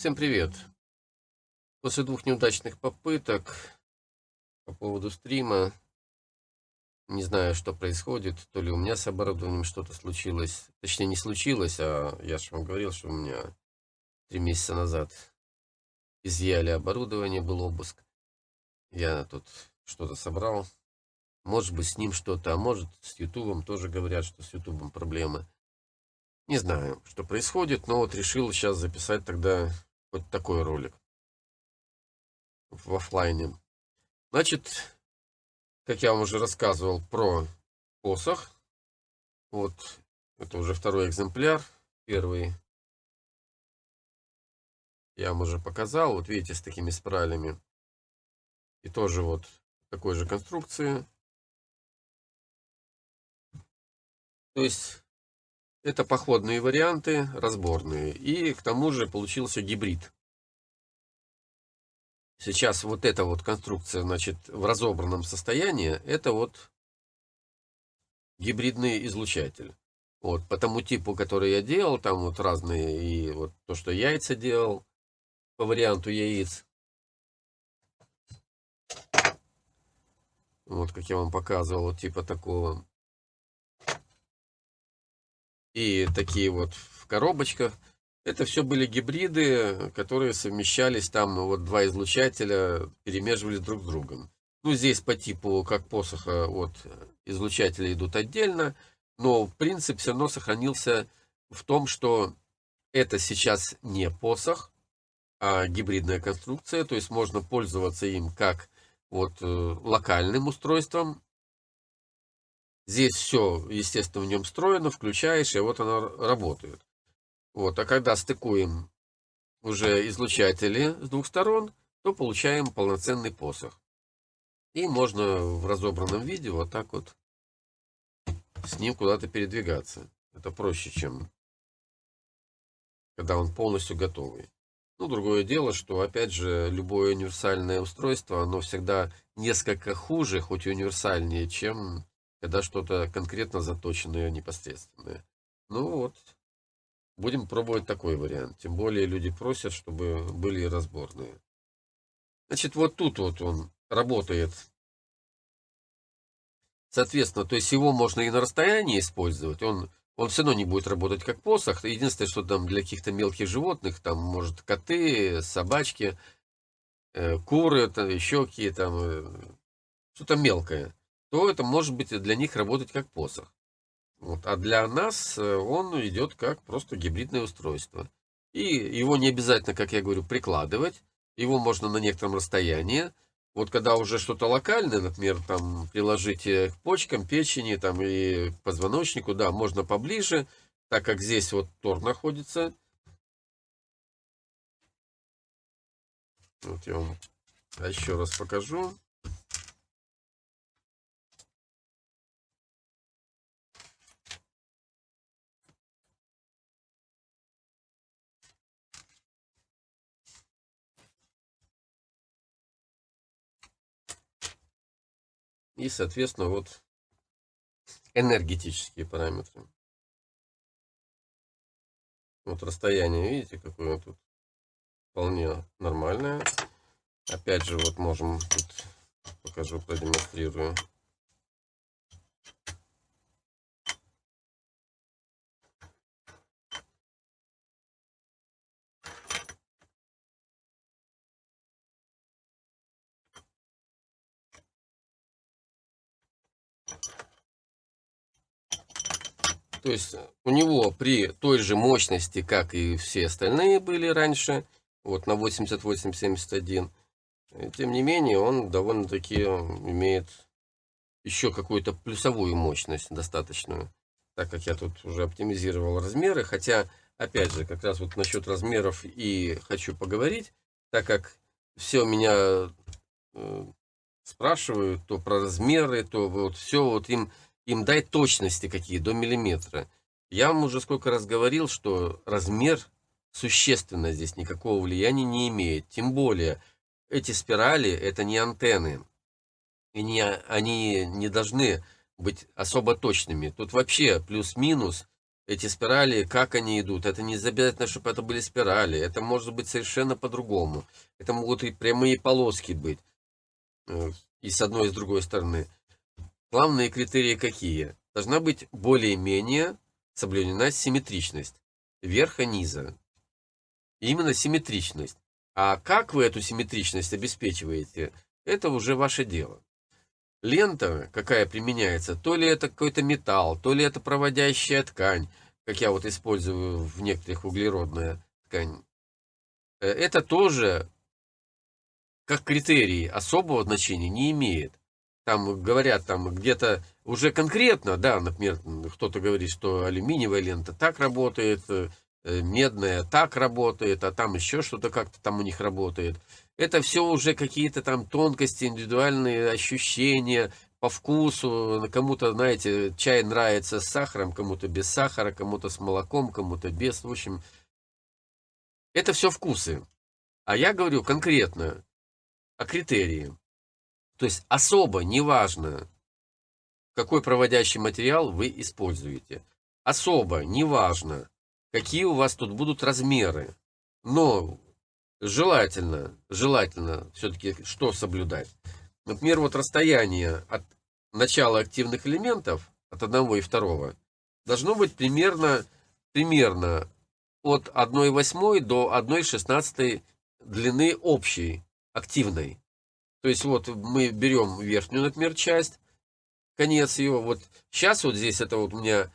Всем привет! После двух неудачных попыток по поводу стрима, не знаю, что происходит, то ли у меня с оборудованием что-то случилось, точнее не случилось, а я же вам говорил, что у меня три месяца назад изъяли оборудование, был обыск. Я тут что-то собрал, может быть с ним что-то, а может с ютубом, тоже говорят, что с ютубом проблемы. Не знаю, что происходит, но вот решил сейчас записать тогда вот такой ролик в офлайне. Значит, как я вам уже рассказывал про посох. Вот, это уже второй экземпляр. Первый я вам уже показал. Вот видите, с такими спиралями. И тоже вот такой же конструкции. То есть это походные варианты, разборные. И к тому же получился гибрид. Сейчас вот эта вот конструкция, значит, в разобранном состоянии, это вот гибридный излучатель. Вот, по тому типу, который я делал, там вот разные, и вот то, что яйца делал, по варианту яиц. Вот, как я вам показывал, вот типа такого и такие вот в коробочках. Это все были гибриды, которые совмещались там, ну, вот два излучателя перемешивались друг с другом. Ну, здесь по типу, как посоха, вот излучатели идут отдельно, но принцип все равно сохранился в том, что это сейчас не посох, а гибридная конструкция, то есть можно пользоваться им как вот э, локальным устройством, Здесь все, естественно, в нем встроено, включаешь, и вот оно работает. Вот, а когда стыкуем уже излучатели с двух сторон, то получаем полноценный посох. И можно в разобранном виде вот так вот с ним куда-то передвигаться. Это проще, чем когда он полностью готовый. Ну, другое дело, что, опять же, любое универсальное устройство, оно всегда несколько хуже, хоть и универсальнее, чем когда что-то конкретно заточенное, непосредственное. Ну вот, будем пробовать такой вариант. Тем более люди просят, чтобы были разборные. Значит, вот тут вот он работает. Соответственно, то есть его можно и на расстоянии использовать. Он, он все равно не будет работать как посох. Единственное, что там для каких-то мелких животных, там, может, коты, собачки, э, куры, там, еще какие-то, э, что-то мелкое то это может быть для них работать как посох. Вот. А для нас э, он идет как просто гибридное устройство. И его не обязательно, как я говорю, прикладывать. Его можно на некотором расстоянии. Вот когда уже что-то локальное, например, там приложите к почкам, печени там, и к позвоночнику, да, можно поближе, так как здесь вот тор находится. Вот я вам еще раз покажу. И, соответственно, вот энергетические параметры. Вот расстояние, видите, какое тут вполне нормальное. Опять же, вот можем, тут покажу, продемонстрирую. То есть у него при той же мощности, как и все остальные были раньше, вот на 8871, тем не менее он довольно-таки имеет еще какую-то плюсовую мощность достаточную, так как я тут уже оптимизировал размеры, хотя, опять же, как раз вот насчет размеров и хочу поговорить, так как все меня э, спрашивают то про размеры, то вот все вот им им дай точности какие, до миллиметра. Я вам уже сколько раз говорил, что размер существенно здесь никакого влияния не имеет. Тем более, эти спирали это не антенны. И не, они не должны быть особо точными. Тут вообще плюс-минус эти спирали, как они идут. Это не обязательно, чтобы это были спирали. Это может быть совершенно по-другому. Это могут и прямые полоски быть. Э, и с одной, и с другой стороны. Главные критерии какие? Должна быть более-менее соблюдена симметричность верха-низа. Именно симметричность. А как вы эту симметричность обеспечиваете, это уже ваше дело. Лента, какая применяется, то ли это какой-то металл, то ли это проводящая ткань, как я вот использую в некоторых углеродная ткань. Э, это тоже, как критерий, особого значения не имеет. Там говорят, там где-то уже конкретно, да, например, кто-то говорит, что алюминиевая лента так работает, э, медная так работает, а там еще что-то как-то там у них работает. Это все уже какие-то там тонкости, индивидуальные ощущения по вкусу. Кому-то, знаете, чай нравится с сахаром, кому-то без сахара, кому-то с молоком, кому-то без. В общем, это все вкусы. А я говорю конкретно о критерии. То есть особо неважно, какой проводящий материал вы используете. Особо неважно, какие у вас тут будут размеры. Но желательно, желательно все-таки что соблюдать? Например, вот расстояние от начала активных элементов, от одного и второго, должно быть примерно, примерно от 1,8 до 1,16 длины общей, активной. То есть вот мы берем верхнюю, например, часть, конец ее. Вот сейчас вот здесь это вот у меня,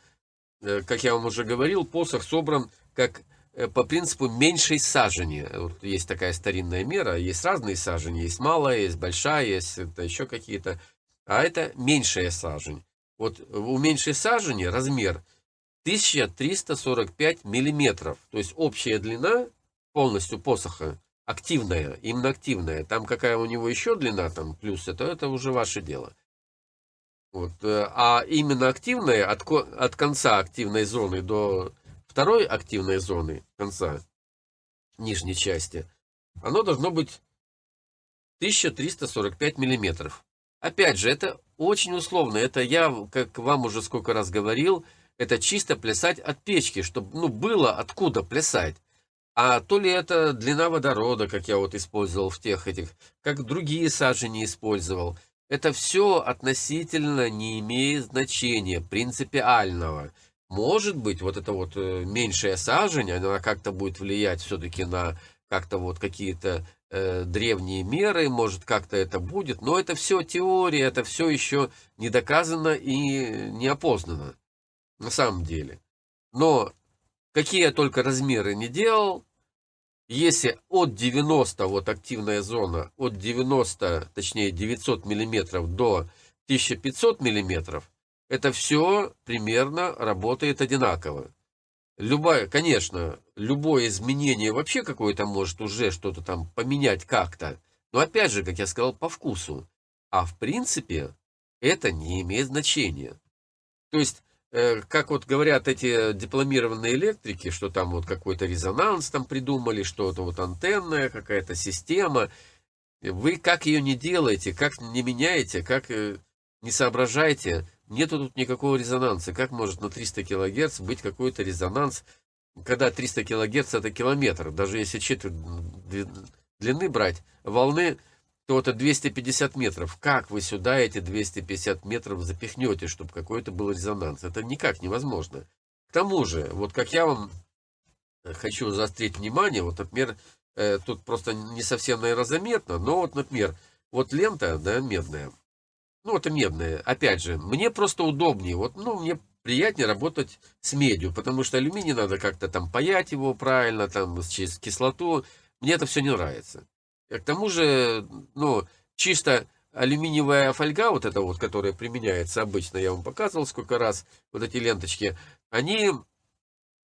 э, как я вам уже говорил, посох собран как Э, по принципу меньшей сажени. Вот есть такая старинная мера, есть разные сажени, есть малая, есть большая, есть это еще какие-то, а это меньшая сажень. Вот у меньшей сажени размер 1345 миллиметров, то есть общая длина полностью посоха активная, именно активная. Там какая у него еще длина, там плюс, это, это уже ваше дело. Вот. Э, а именно активная, от, от конца активной зоны до второй активной зоны конца нижней части, оно должно быть 1345 миллиметров. Опять же, это очень условно. Это я, как вам уже сколько раз говорил, это чисто плясать от печки, чтобы ну, было откуда плясать. А то ли это длина водорода, как я вот использовал в тех этих, как другие сажени использовал. Это все относительно не имеет значения принципиального. Может быть, вот эта вот э, меньшая сажень, она как-то будет влиять все-таки на как-то вот какие-то э, древние меры, может как-то это будет, но это все теория, это все еще не доказано и не опознано на самом деле. Но какие я только размеры не делал, если от 90, вот активная зона, от 90, точнее 900 миллиметров до 1500 миллиметров, это все примерно работает одинаково. Любая, конечно, любое изменение вообще какое-то может уже что-то там поменять как-то. Но опять же, как я сказал, по вкусу. А в принципе, это не имеет значения. То есть, как вот говорят эти дипломированные электрики, что там вот какой-то резонанс там придумали, что-то вот антенная какая-то система. Вы как ее не делаете, как не меняете, как э, не соображаете, Нету тут никакого резонанса. Как может на 300 кГц быть какой-то резонанс, когда 300 кГц это километр? Даже если четверть длины брать волны, то это 250 метров. Как вы сюда эти 250 метров запихнете, чтобы какой-то был резонанс? Это никак невозможно. К тому же, вот как я вам хочу заострить внимание, вот, например, э, тут просто не совсем, наверное, заметно, но вот, например, вот лента, да, медная, ну, это медное. Опять же, мне просто удобнее. Вот, ну, мне приятнее работать с медью, потому что алюминий надо как-то там паять его правильно, там, через кислоту. Мне это все не нравится. К тому же, ну, чисто алюминиевая фольга, вот эта вот, которая применяется обычно, я вам показывал сколько раз, вот эти ленточки, они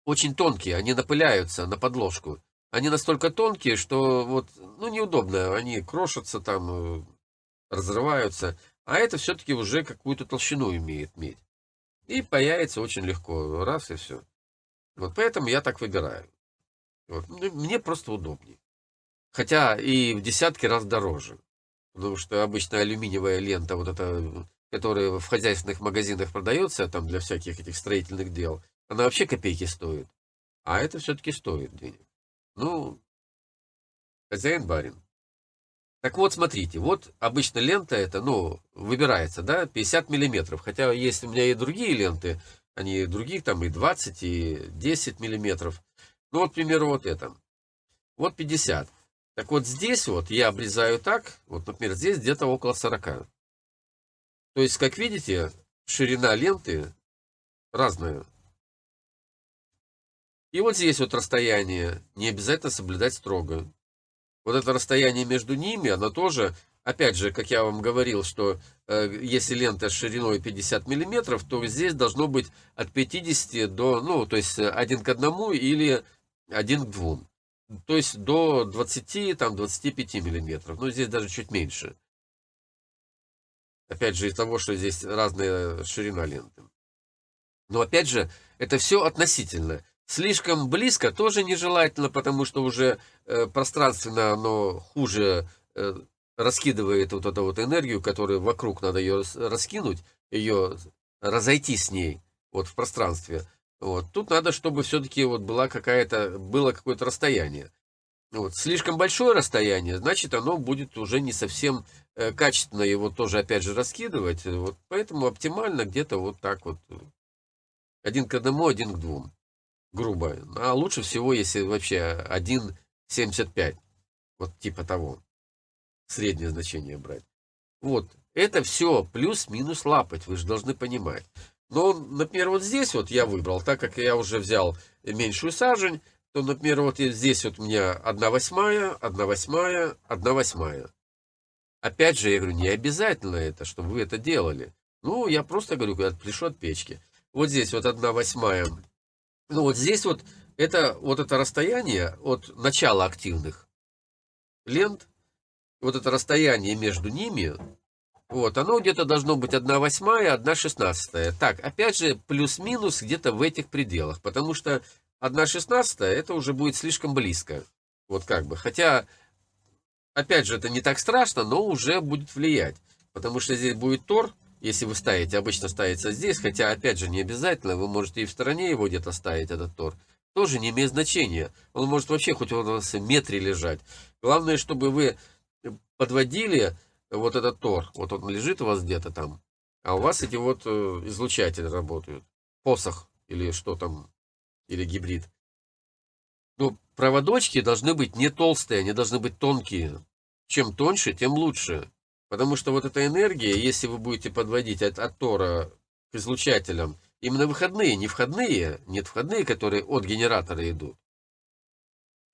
очень тонкие, они напыляются на подложку. Они настолько тонкие, что вот, ну, неудобно, они крошатся там, э, разрываются. А это все-таки уже какую-то толщину имеет медь. И появится очень легко. Раз и все. Вот поэтому я так выбираю. Вот. Мне просто удобнее. Хотя и в десятки раз дороже. Потому что обычно алюминиевая лента, вот эта, которая в хозяйственных магазинах продается, там для всяких этих строительных дел, она вообще копейки стоит. А это все-таки стоит денег. Ну, хозяин барин. Так вот, смотрите, вот обычно лента это, ну, выбирается, да, 50 миллиметров. Хотя есть у меня и другие ленты, они других, там и 20, и 10 миллиметров. Ну, вот, к примеру, вот это. Вот 50. Так вот здесь вот я обрезаю так, вот, например, здесь где-то около 40. То есть, как видите, ширина ленты разная. И вот здесь вот расстояние не обязательно соблюдать строго. Вот это расстояние между ними, оно тоже, опять же, как я вам говорил, что э, если лента шириной 50 миллиметров, то здесь должно быть от 50 до, ну, то есть один к одному или один к двум. То есть до 20, там, 25 миллиметров. Ну, здесь даже чуть меньше. Опять же, из того, что здесь разная ширина ленты. Но опять же, это все относительно. Слишком близко тоже нежелательно, потому что уже э, пространственно оно хуже э, раскидывает вот эту вот энергию, которую вокруг надо ее раскинуть, ее разойти с ней вот в пространстве. Вот. Тут надо, чтобы все-таки вот была какая-то, было какое-то расстояние. Вот. Слишком большое расстояние, значит, оно будет уже не совсем э, качественно его тоже, опять же, раскидывать. Вот. Поэтому оптимально где-то вот так вот. Один к одному, один к двум грубо. А лучше всего, если вообще 1,75. Вот типа того. Среднее значение брать. Вот. Это все плюс-минус лапать, вы же должны понимать. Но, например, вот здесь вот я выбрал, так как я уже взял меньшую сажень, то, например, вот здесь вот у меня 1 восьмая, 1 восьмая, 1 восьмая. Опять же, я говорю, не обязательно это, чтобы вы это делали. Ну, я просто говорю, когда отпляшу от печки. Вот здесь вот 1 восьмая ну вот здесь вот это, вот это расстояние от начала активных лент, вот это расстояние между ними, вот, оно где-то должно быть 1 восьмая, 1 шестнадцатая. Так, опять же, плюс-минус где-то в этих пределах, потому что 1 шестнадцатая, это уже будет слишком близко. Вот как бы, хотя, опять же, это не так страшно, но уже будет влиять. Потому что здесь будет тор, если вы ставите, обычно ставится здесь, хотя, опять же, не обязательно, вы можете и в стороне его где-то ставить, этот тор, тоже не имеет значения. Он может вообще хоть у вас в метре лежать. Главное, чтобы вы подводили вот этот тор, вот он лежит у вас где-то там, а у вас эти вот э, излучатели работают, посох или что там, или гибрид. Но проводочки должны быть не толстые, они должны быть тонкие. Чем тоньше, тем лучше. Потому что вот эта энергия, если вы будете подводить от, от Тора к излучателям, именно выходные, не входные, нет входные, которые от генератора идут.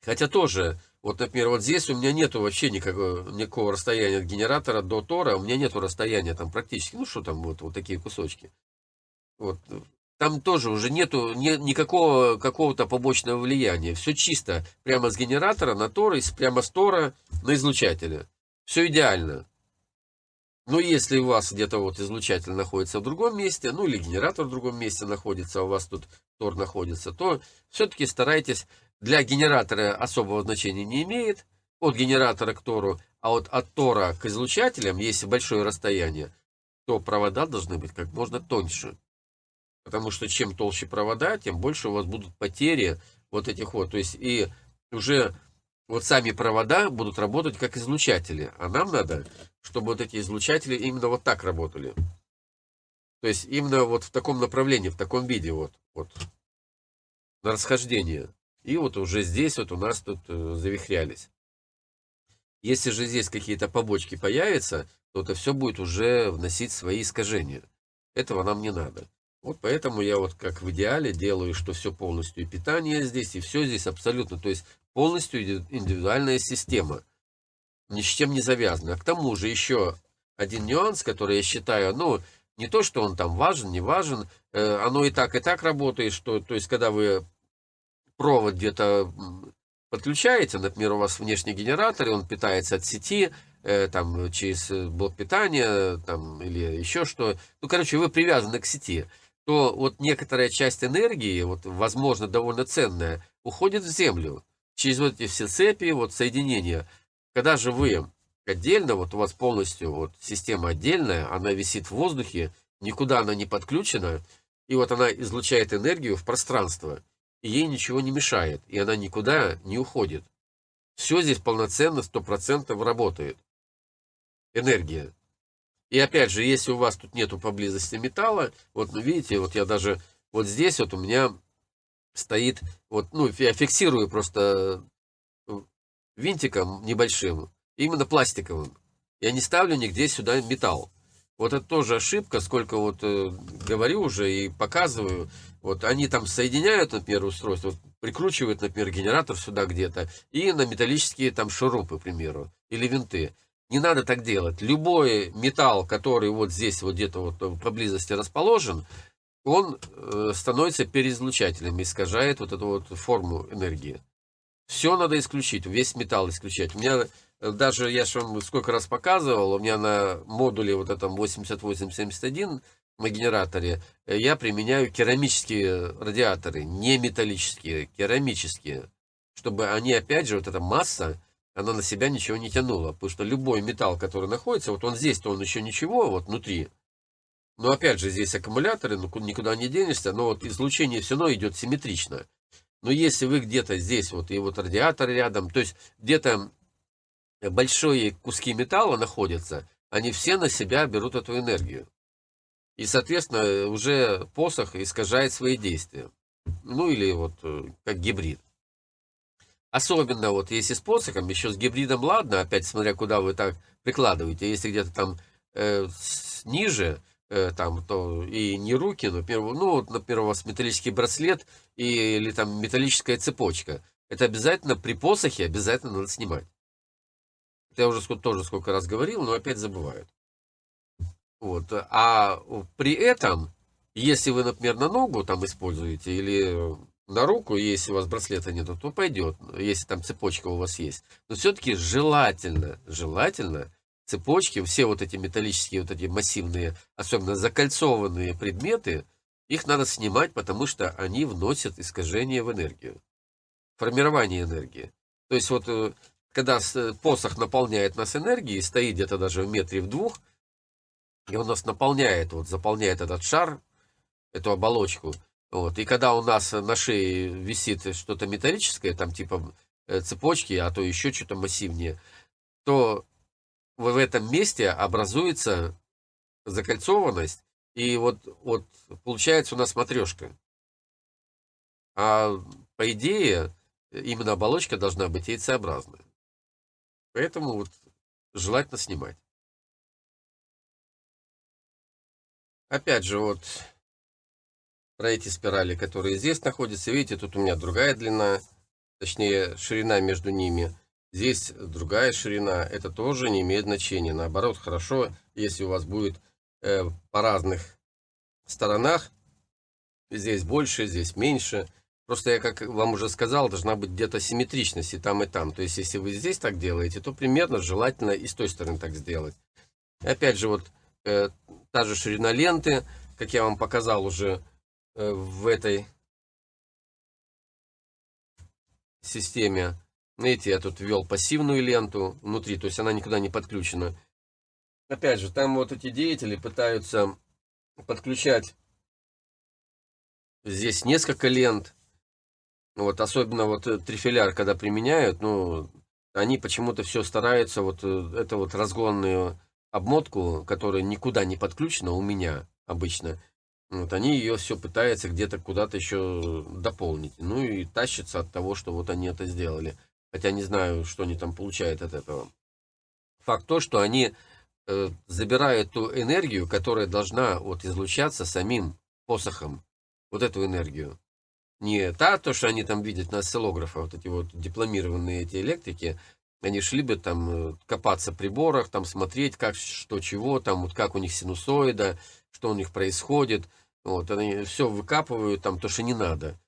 Хотя тоже, вот, например, вот здесь у меня нету вообще никакого, никакого расстояния от генератора до Тора, у меня нету расстояния там практически, ну что там, вот, вот такие кусочки. Вот, там тоже уже нету ни, никакого какого-то побочного влияния. Все чисто, прямо с генератора на Тор, прямо с Тора на излучателя. Все идеально. Но если у вас где-то вот излучатель находится в другом месте, ну или генератор в другом месте находится, а у вас тут тор находится, то все-таки старайтесь, для генератора особого значения не имеет, от генератора к тору, а вот от тора к излучателям, если большое расстояние, то провода должны быть как можно тоньше. Потому что чем толще провода, тем больше у вас будут потери вот этих вот. То есть и уже вот сами провода будут работать как излучатели. А нам надо, чтобы вот эти излучатели именно вот так работали. То есть именно вот в таком направлении, в таком виде вот, вот на расхождение. И вот уже здесь вот у нас тут э, завихрялись. Если же здесь какие-то побочки появятся, то это все будет уже вносить свои искажения. Этого нам не надо. Вот поэтому я вот как в идеале делаю, что все полностью и питание здесь, и все здесь абсолютно. То есть полностью индивидуальная система, ни с чем не завязана. К тому же еще один нюанс, который я считаю, ну, не то, что он там важен, не важен, э, оно и так, и так работает, что, то есть, когда вы провод где-то подключаете, например, у вас внешний генератор, и он питается от сети, э, там, через блок питания, там, или еще что, ну, короче, вы привязаны к сети, то вот некоторая часть энергии, вот, возможно, довольно ценная, уходит в землю через вот эти все цепи, вот соединения. Когда же вы отдельно, вот у вас полностью вот система отдельная, она висит в воздухе, никуда она не подключена, И вот она излучает энергию в пространство, и ей ничего не мешает, и она никуда не уходит. Все здесь полноценно, 100% работает. Энергия. И опять же, если у вас тут нету поблизости металла, вот ну, видите, вот я даже вот здесь вот у меня стоит, вот, ну, я фиксирую просто э, винтиком небольшим, именно пластиковым. Я не ставлю нигде сюда металл. Вот это тоже ошибка, сколько вот э, говорю уже и показываю. Вот они там соединяют, например, устройство, прикручивают, например, генератор сюда где-то, и на металлические там шурупы, к примеру, или винты. Не надо так делать. Любой металл, который вот здесь вот где-то вот поблизости расположен, он э, становится переизлучателем, искажает вот эту вот форму энергии. Все надо исключить, весь металл исключать. У меня э, даже, я же вам сколько раз показывал, у меня на модуле вот этом 8871 на генераторе э, я применяю керамические радиаторы, не металлические, керамические. Чтобы они, опять же, вот эта масса, она на себя ничего не тянула. Потому что любой металл, который находится, вот он здесь-то он еще ничего, вот внутри. Но опять же, здесь аккумуляторы, ну никуда не денешься, но вот излучение все равно идет симметрично. Но если вы где-то здесь, вот и вот радиатор рядом, то есть где-то большие куски металла находятся, они все на себя берут эту энергию. И, соответственно, уже посох искажает свои действия. Ну или вот э, как гибрид. Особенно вот если с посохом, еще с гибридом ладно, опять смотря куда вы так прикладываете. Если где-то там э, ниже, Э, там, то и не руки, например, ну, вот, например, у вас металлический браслет и, или там металлическая цепочка. Это обязательно при посохе обязательно надо снимать. Это я уже тоже сколько раз говорил, но опять забывают. Вот. А при этом, если вы, например, на ногу там используете или на руку, если у вас браслета нету, то пойдет, если там цепочка у вас есть. Но все-таки желательно, желательно цепочки, все вот эти металлические, вот эти массивные, особенно закольцованные предметы, их надо снимать, потому что они вносят искажение в энергию. Формирование энергии. То есть вот э, когда посох наполняет нас энергией, стоит где-то даже в метре в двух, и он нас наполняет, вот заполняет этот шар, эту оболочку, вот, и когда у нас на шее висит что-то металлическое, там типа э, цепочки, а то еще что-то массивнее, то в этом месте образуется закольцованность, и вот, вот получается у нас матрешка. А по идее, именно оболочка должна быть яйцеобразная. Поэтому вот желательно снимать. Опять же, вот про эти спирали, которые здесь находятся. Видите, тут у меня другая длина, точнее ширина между ними – Здесь другая ширина, это тоже не имеет значения. Наоборот, хорошо, если у вас будет э, по разных сторонах, здесь больше, здесь меньше. Просто я, как вам уже сказал, должна быть где-то симметричность и там, и там. То есть, если вы здесь так делаете, то примерно желательно и с той стороны так сделать. Опять же, вот э, та же ширина ленты, как я вам показал уже э, в этой системе, Видите, я тут ввел пассивную ленту внутри, то есть она никуда не подключена. Опять же, там вот эти деятели пытаются подключать здесь несколько лент. Вот, особенно вот э, трифеляр, когда применяют, ну, они почему-то все стараются, вот э, это вот разгонную обмотку, которая никуда не подключена у меня обычно, вот они ее все пытаются где-то куда-то еще дополнить. Ну и тащится от того, что вот они это сделали хотя не знаю, что они там получают от этого. Факт то, что они э, забирают ту энергию, которая должна вот излучаться самим посохом, вот эту энергию. Не та, то, что они там видят на осциллографах, вот эти вот дипломированные эти электрики, они шли бы там э, копаться в приборах, там смотреть, как, что, чего, там вот как у них синусоида, что у них происходит. Вот, они все выкапывают там, то, что не надо.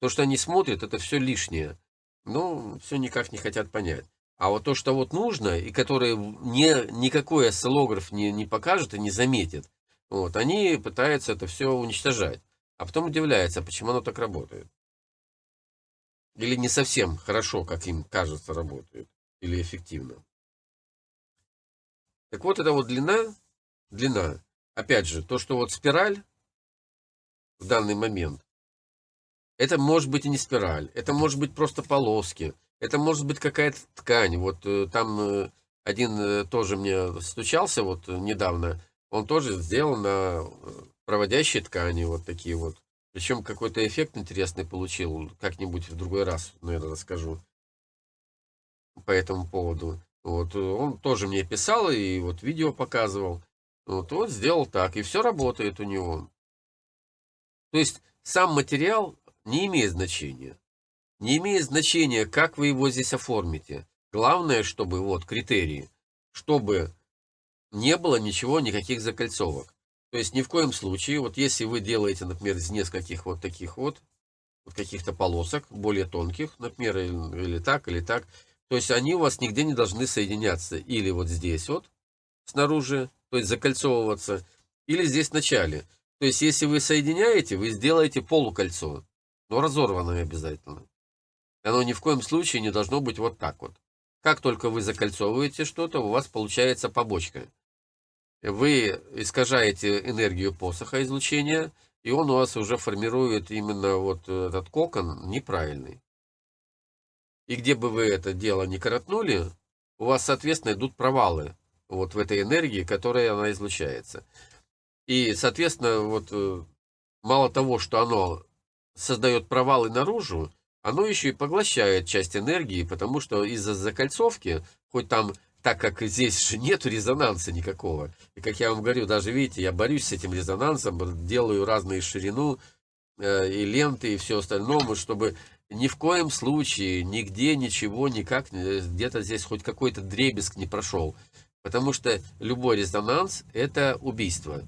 То, что они смотрят, это все лишнее. Ну, все никак не хотят понять. А вот то, что вот нужно, и которое не, никакой осциллограф не, не покажет и не заметит, вот, они пытаются это все уничтожать. А потом удивляются, почему оно так работает. Или не совсем хорошо, как им кажется, работает. Или эффективно. Так вот, это вот длина, длина. Опять же, то, что вот спираль, в данный момент. Это может быть и не спираль, это может быть просто полоски, это может быть какая-то ткань. Вот э, там э, один э, тоже мне стучался вот недавно, он тоже сделал на проводящей ткани вот такие вот. Причем какой-то эффект интересный получил, как-нибудь в другой раз, наверное, расскажу по этому поводу. Вот, он тоже мне писал и вот видео показывал. Вот, вот сделал так, и все работает у него. То есть сам материал не имеет значения. Не имеет значения, как вы его здесь оформите. Главное, чтобы, вот, критерии, чтобы не было ничего, никаких закольцовок. То есть ни в коем случае, вот если вы делаете, например, из нескольких вот таких вот, вот каких-то полосок, более тонких, например, или, или так, или так, то есть они у вас нигде не должны соединяться. Или вот здесь вот, снаружи, то есть закольцовываться, или здесь в начале. То есть если вы соединяете, вы сделаете полукольцо, но разорванное обязательно. Оно ни в коем случае не должно быть вот так вот. Как только вы закольцовываете что-то, у вас получается побочка. Вы искажаете энергию посоха излучения, и он у вас уже формирует именно вот этот кокон неправильный. И где бы вы это дело не коротнули, у вас, соответственно, идут провалы вот в этой энергии, которая она излучается. И, соответственно, вот э, мало того, что оно создает провалы наружу, оно еще и поглощает часть энергии, потому что из-за закольцовки, хоть там, так как здесь же нет резонанса никакого, и как я вам говорю, даже видите, я борюсь с этим резонансом, делаю разные ширину, э, и ленты, и все остальное, чтобы ни в коем случае, нигде, ничего, никак, где-то здесь хоть какой-то дребезг не прошел. Потому что любой резонанс – это убийство.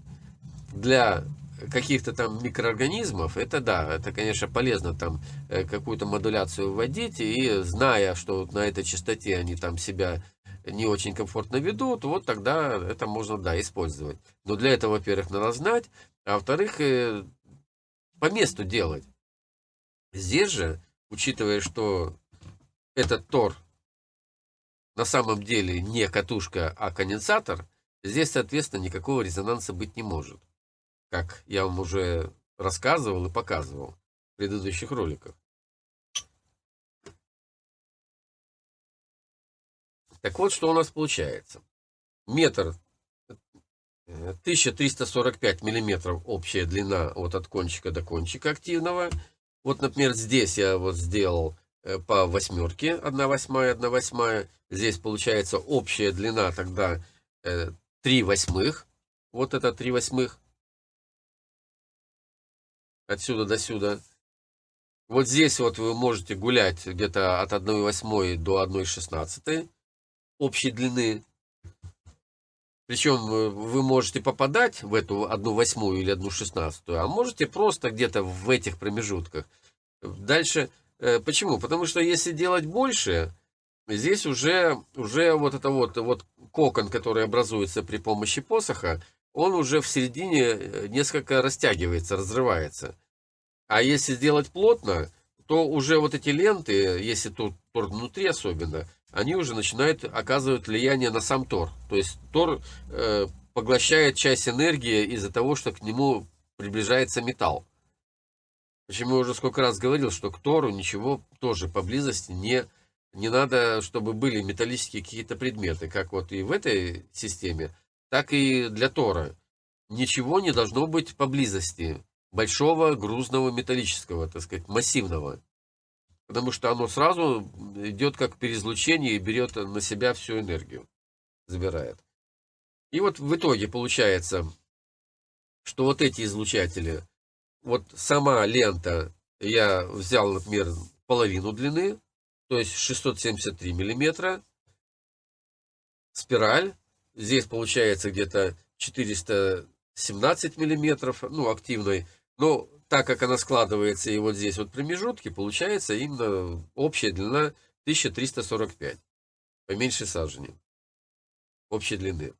Для каких-то там микроорганизмов, это да, это, конечно, полезно там э, какую-то модуляцию вводить, и зная, что на этой частоте они там себя не очень комфортно ведут, вот тогда это можно, да, использовать. Но для этого, во-первых, надо знать, а во-вторых, э, по месту делать. Здесь же учитывая, что этот тор на самом деле не катушка, а конденсатор, здесь, соответственно, никакого резонанса быть не может. Как я вам уже рассказывал и показывал в предыдущих роликах. Так вот, что у нас получается. Метр 1345 миллиметров общая длина вот от кончика до кончика активного – вот, например, здесь я вот сделал э, по восьмерке 1 восьмая, 1 восьмая. Здесь получается общая длина тогда 3 э, восьмых. Вот это 3 восьмых. Отсюда до сюда. Вот здесь вот вы можете гулять где-то от 1 восьмой до 1 шестнадцатой общей длины. Причем э, вы можете попадать в эту одну восьмую или одну шестнадцатую, а можете просто где-то в этих промежутках. Дальше, э, почему? Потому что если делать больше, здесь уже, уже вот это вот, вот кокон, который образуется при помощи посоха, он уже в середине э, несколько растягивается, разрывается. А если сделать плотно, то уже вот эти ленты, если тут тор внутри особенно, они уже начинают оказывать влияние на сам тор. То есть тор э, поглощает часть энергии из-за того, что к нему приближается металл. Почему я уже сколько раз говорил, что к тору ничего тоже поблизости не, не надо, чтобы были металлические какие-то предметы, как вот и в этой системе, так и для тора. Ничего не должно быть поблизости большого грузного металлического, так сказать, массивного потому что оно сразу идет как переизлучение и берет на себя всю энергию, забирает. И вот в итоге получается, что вот эти излучатели, вот сама лента, я взял, например, половину длины, то есть 673 миллиметра, спираль, здесь получается где-то 417 миллиметров, ну, активной, но так как она складывается и вот здесь вот промежутки, получается именно общая длина 1345. Поменьше сажени. Общей длины.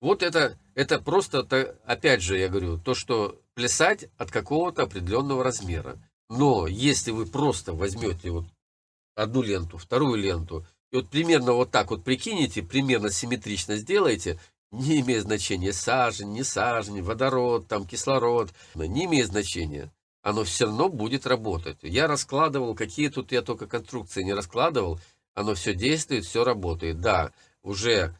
Вот это, это просто, опять же, я говорю, то, что плясать от какого-то определенного размера. Но если вы просто возьмете вот одну ленту, вторую ленту, и вот примерно вот так вот прикинете, примерно симметрично сделаете, Не имеет значения сажень, не сажень, водород, там кислород. Не имеет значения. Оно все равно будет работать. Я раскладывал, какие тут я только конструкции не раскладывал. Оно все действует, все работает. Да, уже,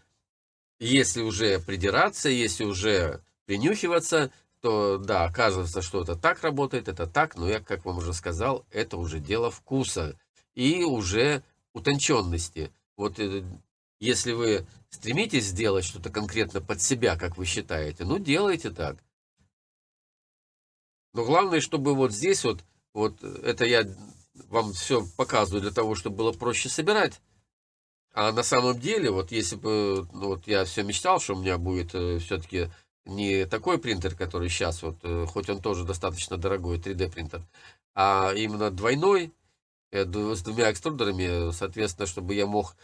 если уже придираться, если уже принюхиваться, то да, оказывается, что это так работает, это так, но я, как вам уже сказал, это уже дело вкуса и уже утонченности. Вот э, если вы стремитесь сделать что-то конкретно под себя, как вы считаете, ну делайте так. Но главное, чтобы вот здесь вот, вот это я вам все показываю для того, чтобы было проще собирать. А на самом деле, вот если бы, ну, вот я все мечтал, что у меня будет э, все-таки не такой принтер, который сейчас, вот, э, хоть он тоже достаточно дорогой, 3D принтер, а именно двойной, э, с двумя экструдерами, соответственно, чтобы я мог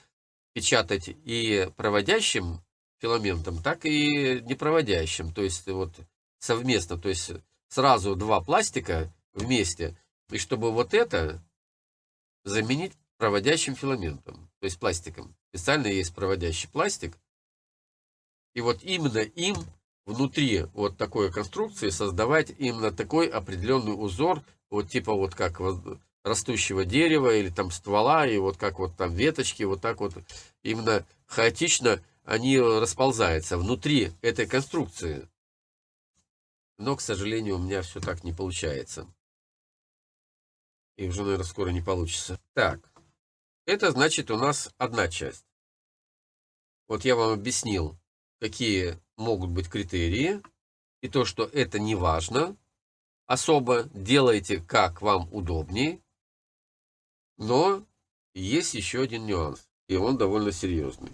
печатать и проводящим филаментом, так и непроводящим, то есть вот совместно, то есть сразу два пластика вместе, и чтобы вот это заменить проводящим филаментом, то есть пластиком. Специально есть проводящий пластик, и вот именно им внутри вот такой конструкции создавать именно такой определенный узор, вот типа вот как растущего дерева или там ствола, и вот как вот там веточки, вот так вот именно хаотично они расползаются внутри этой конструкции. Но, к сожалению, у меня все так не получается. И уже, наверное, скоро не получится. Так, это значит у нас одна часть. Вот я вам объяснил, какие могут быть критерии, и то, что это не важно, особо делайте, как вам удобнее, но есть еще один нюанс, и он довольно серьезный.